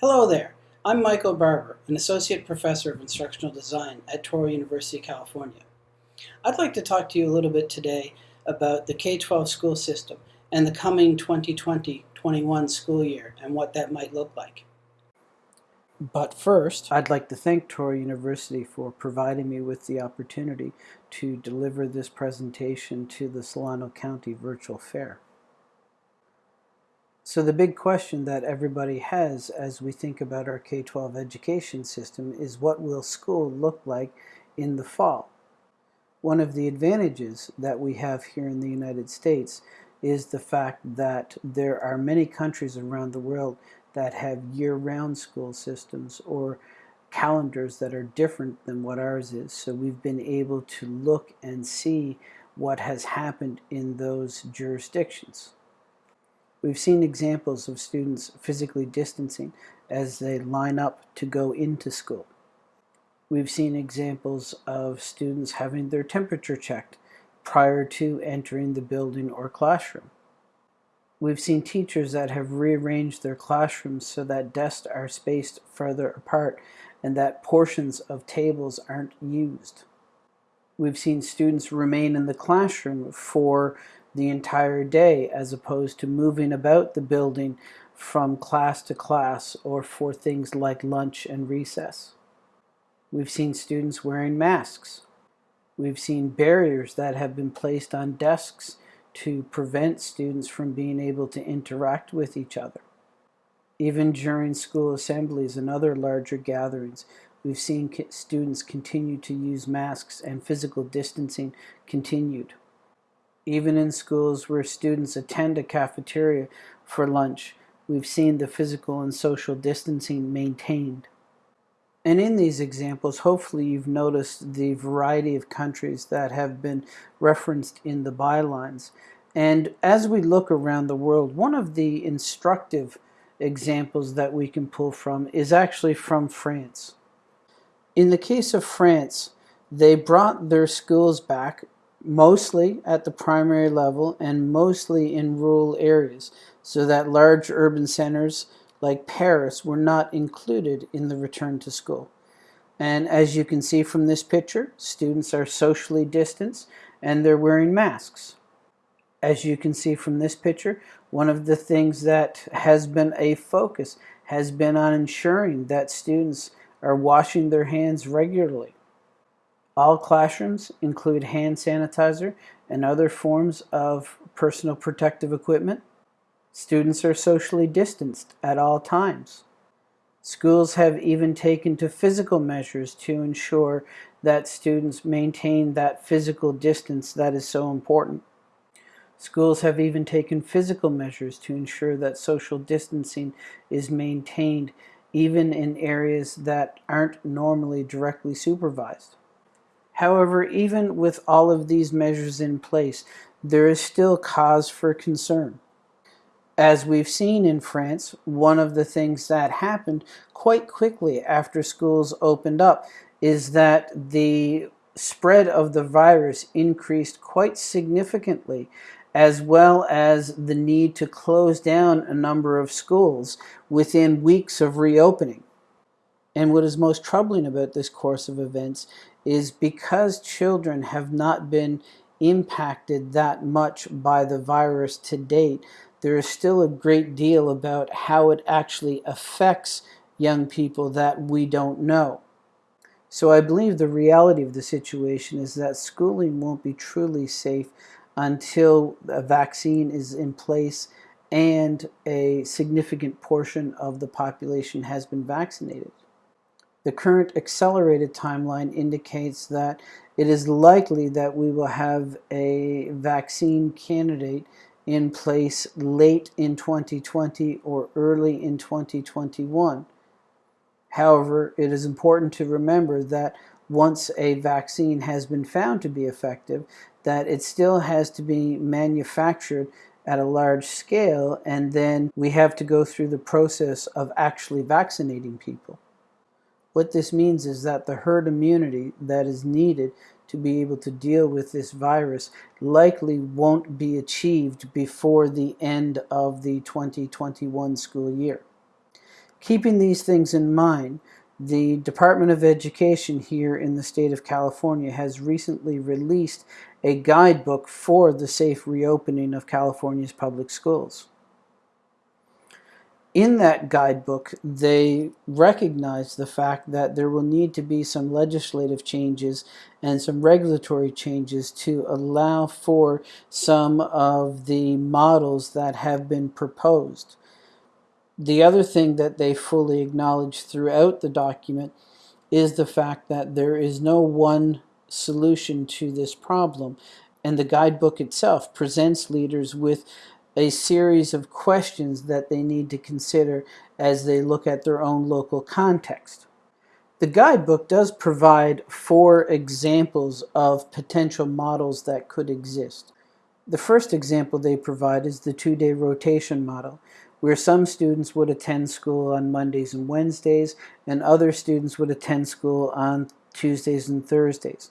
Hello there, I'm Michael Barber, an Associate Professor of Instructional Design at Touro University, California. I'd like to talk to you a little bit today about the K-12 school system and the coming 2020-21 school year and what that might look like. But first, I'd like to thank Touro University for providing me with the opportunity to deliver this presentation to the Solano County Virtual Fair. So the big question that everybody has as we think about our K-12 education system is what will school look like in the fall? One of the advantages that we have here in the United States is the fact that there are many countries around the world that have year-round school systems or calendars that are different than what ours is. So we've been able to look and see what has happened in those jurisdictions. We've seen examples of students physically distancing as they line up to go into school. We've seen examples of students having their temperature checked prior to entering the building or classroom. We've seen teachers that have rearranged their classrooms so that desks are spaced further apart and that portions of tables aren't used. We've seen students remain in the classroom for the entire day as opposed to moving about the building from class to class or for things like lunch and recess. We've seen students wearing masks. We've seen barriers that have been placed on desks to prevent students from being able to interact with each other. Even during school assemblies and other larger gatherings, we've seen students continue to use masks and physical distancing continued even in schools where students attend a cafeteria for lunch, we've seen the physical and social distancing maintained. And in these examples, hopefully you've noticed the variety of countries that have been referenced in the bylines. And as we look around the world, one of the instructive examples that we can pull from is actually from France. In the case of France, they brought their schools back mostly at the primary level and mostly in rural areas, so that large urban centers like Paris were not included in the return to school. And as you can see from this picture, students are socially distanced and they're wearing masks. As you can see from this picture, one of the things that has been a focus has been on ensuring that students are washing their hands regularly. All classrooms include hand sanitizer and other forms of personal protective equipment. Students are socially distanced at all times. Schools have even taken to physical measures to ensure that students maintain that physical distance that is so important. Schools have even taken physical measures to ensure that social distancing is maintained even in areas that aren't normally directly supervised. However, even with all of these measures in place, there is still cause for concern. As we've seen in France, one of the things that happened quite quickly after schools opened up is that the spread of the virus increased quite significantly as well as the need to close down a number of schools within weeks of reopening. And what is most troubling about this course of events is because children have not been impacted that much by the virus to date, there is still a great deal about how it actually affects young people that we don't know. So I believe the reality of the situation is that schooling won't be truly safe until a vaccine is in place and a significant portion of the population has been vaccinated. The current accelerated timeline indicates that it is likely that we will have a vaccine candidate in place late in 2020 or early in 2021. However, it is important to remember that once a vaccine has been found to be effective, that it still has to be manufactured at a large scale and then we have to go through the process of actually vaccinating people. What this means is that the herd immunity that is needed to be able to deal with this virus likely won't be achieved before the end of the 2021 school year. Keeping these things in mind, the Department of Education here in the state of California has recently released a guidebook for the safe reopening of California's public schools. In that guidebook, they recognize the fact that there will need to be some legislative changes and some regulatory changes to allow for some of the models that have been proposed. The other thing that they fully acknowledge throughout the document is the fact that there is no one solution to this problem. And the guidebook itself presents leaders with a series of questions that they need to consider as they look at their own local context. The guidebook does provide four examples of potential models that could exist. The first example they provide is the two-day rotation model where some students would attend school on Mondays and Wednesdays, and other students would attend school on Tuesdays and Thursdays.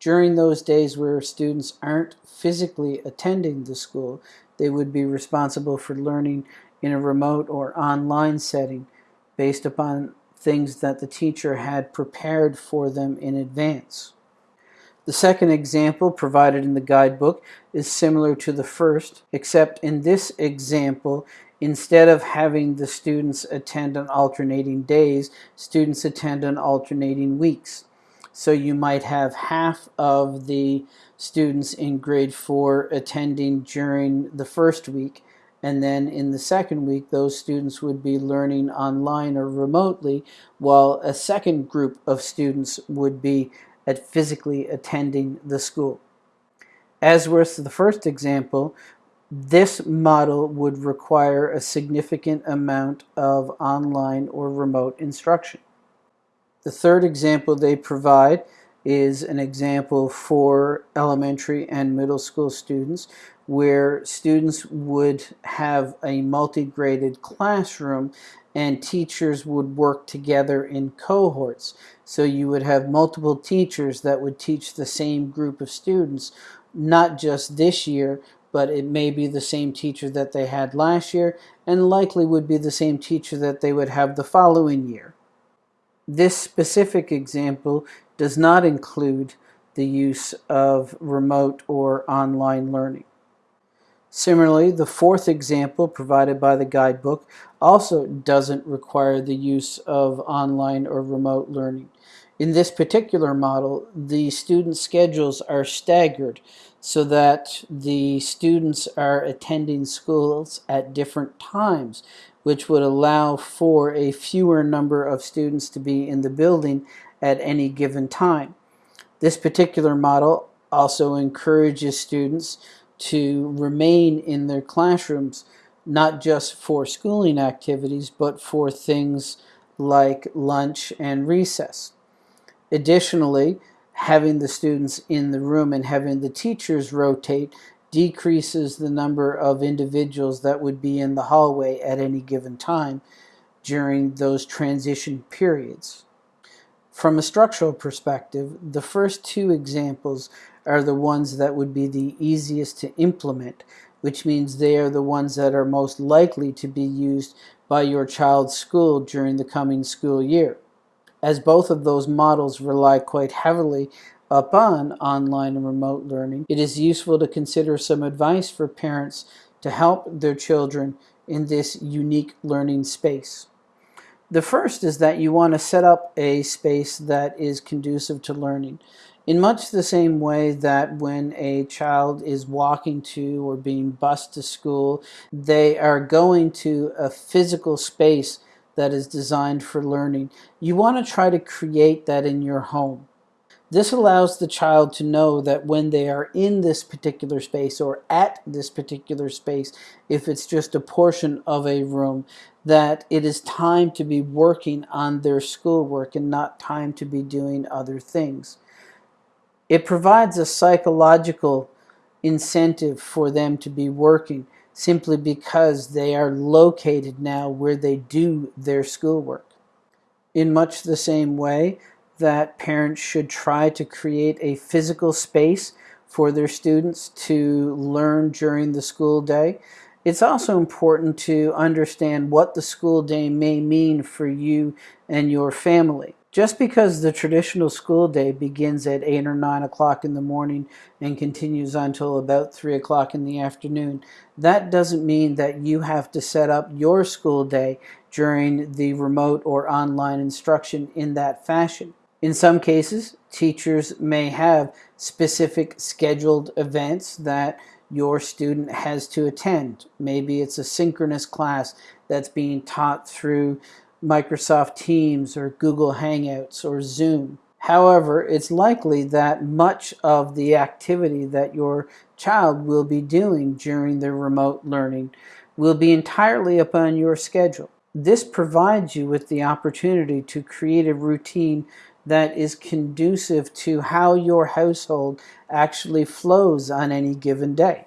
During those days where students aren't physically attending the school, they would be responsible for learning in a remote or online setting based upon things that the teacher had prepared for them in advance. The second example provided in the guidebook is similar to the first, except in this example, instead of having the students attend on alternating days, students attend on alternating weeks. So you might have half of the students in grade 4 attending during the first week, and then in the second week, those students would be learning online or remotely, while a second group of students would be at physically attending the school. As with the first example, this model would require a significant amount of online or remote instruction. The third example they provide is an example for elementary and middle school students where students would have a multi-graded classroom and teachers would work together in cohorts. So you would have multiple teachers that would teach the same group of students, not just this year, but it may be the same teacher that they had last year and likely would be the same teacher that they would have the following year. This specific example does not include the use of remote or online learning. Similarly, the fourth example provided by the guidebook also doesn't require the use of online or remote learning. In this particular model, the student schedules are staggered so that the students are attending schools at different times, which would allow for a fewer number of students to be in the building at any given time. This particular model also encourages students to remain in their classrooms, not just for schooling activities, but for things like lunch and recess. Additionally, having the students in the room and having the teachers rotate decreases the number of individuals that would be in the hallway at any given time during those transition periods. From a structural perspective, the first two examples are the ones that would be the easiest to implement, which means they are the ones that are most likely to be used by your child's school during the coming school year as both of those models rely quite heavily upon online and remote learning, it is useful to consider some advice for parents to help their children in this unique learning space. The first is that you want to set up a space that is conducive to learning. In much the same way that when a child is walking to or being bused to school, they are going to a physical space that is designed for learning. You want to try to create that in your home. This allows the child to know that when they are in this particular space or at this particular space, if it's just a portion of a room, that it is time to be working on their schoolwork and not time to be doing other things. It provides a psychological incentive for them to be working simply because they are located now where they do their schoolwork. In much the same way that parents should try to create a physical space for their students to learn during the school day, It's also important to understand what the school day may mean for you and your family. Just because the traditional school day begins at 8 or 9 o'clock in the morning and continues until about 3 o'clock in the afternoon, that doesn't mean that you have to set up your school day during the remote or online instruction in that fashion. In some cases, teachers may have specific scheduled events that your student has to attend. Maybe it's a synchronous class that's being taught through Microsoft Teams or Google Hangouts or Zoom. However, it's likely that much of the activity that your child will be doing during their remote learning will be entirely upon your schedule. This provides you with the opportunity to create a routine that is conducive to how your household actually flows on any given day.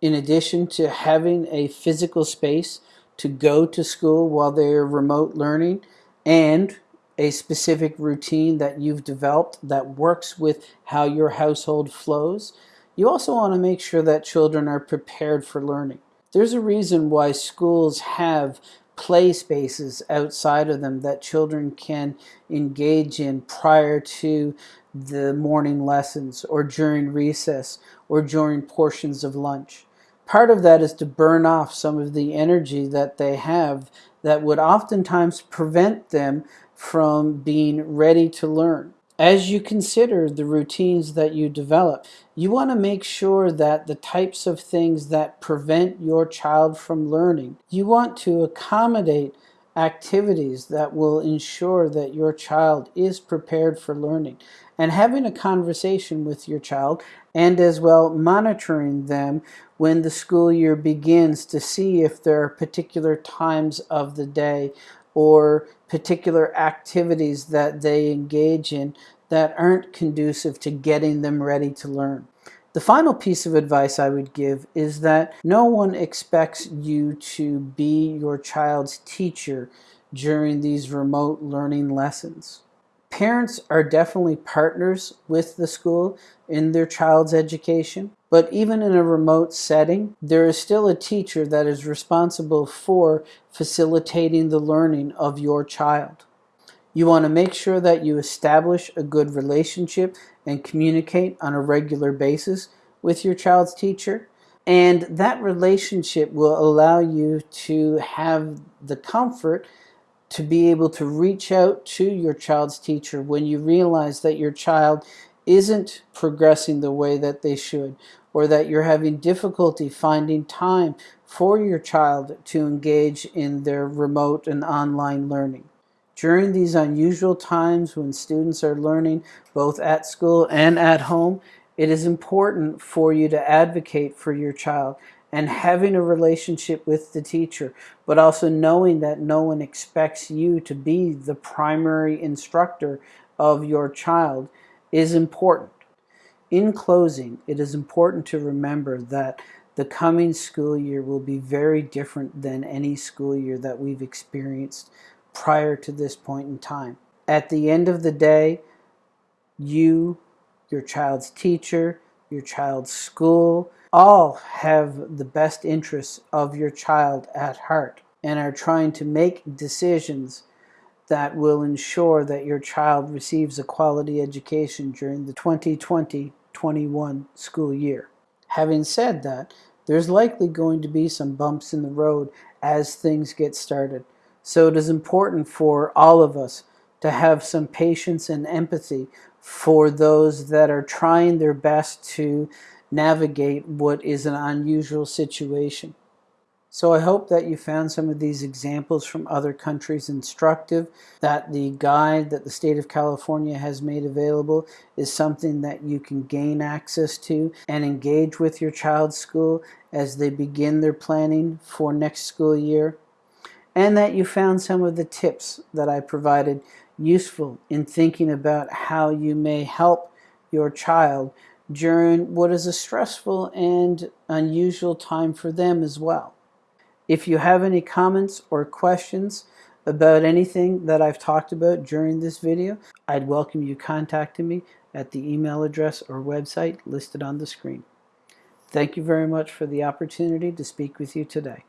In addition to having a physical space to go to school while they're remote learning and a specific routine that you've developed that works with how your household flows, you also want to make sure that children are prepared for learning. There's a reason why schools have play spaces outside of them that children can engage in prior to the morning lessons or during recess or during portions of lunch. Part of that is to burn off some of the energy that they have that would oftentimes prevent them from being ready to learn. As you consider the routines that you develop, you want to make sure that the types of things that prevent your child from learning, you want to accommodate activities that will ensure that your child is prepared for learning. And having a conversation with your child and as well monitoring them when the school year begins to see if there are particular times of the day or particular activities that they engage in that aren't conducive to getting them ready to learn. The final piece of advice I would give is that no one expects you to be your child's teacher during these remote learning lessons. Parents are definitely partners with the school in their child's education, but even in a remote setting, there is still a teacher that is responsible for facilitating the learning of your child. You want to make sure that you establish a good relationship and communicate on a regular basis with your child's teacher. And that relationship will allow you to have the comfort to be able to reach out to your child's teacher when you realize that your child isn't progressing the way that they should or that you're having difficulty finding time for your child to engage in their remote and online learning. During these unusual times when students are learning both at school and at home, it is important for you to advocate for your child and having a relationship with the teacher, but also knowing that no one expects you to be the primary instructor of your child is important. In closing, it is important to remember that the coming school year will be very different than any school year that we've experienced prior to this point in time. At the end of the day, you, your child's teacher, your child's school, all have the best interests of your child at heart and are trying to make decisions that will ensure that your child receives a quality education during the 2020-21 school year. Having said that, there's likely going to be some bumps in the road as things get started. So it is important for all of us to have some patience and empathy for those that are trying their best to navigate what is an unusual situation. So I hope that you found some of these examples from other countries instructive, that the guide that the state of California has made available is something that you can gain access to and engage with your child's school as they begin their planning for next school year, and that you found some of the tips that I provided useful in thinking about how you may help your child during what is a stressful and unusual time for them as well. If you have any comments or questions about anything that I've talked about during this video, I'd welcome you contacting me at the email address or website listed on the screen. Thank you very much for the opportunity to speak with you today.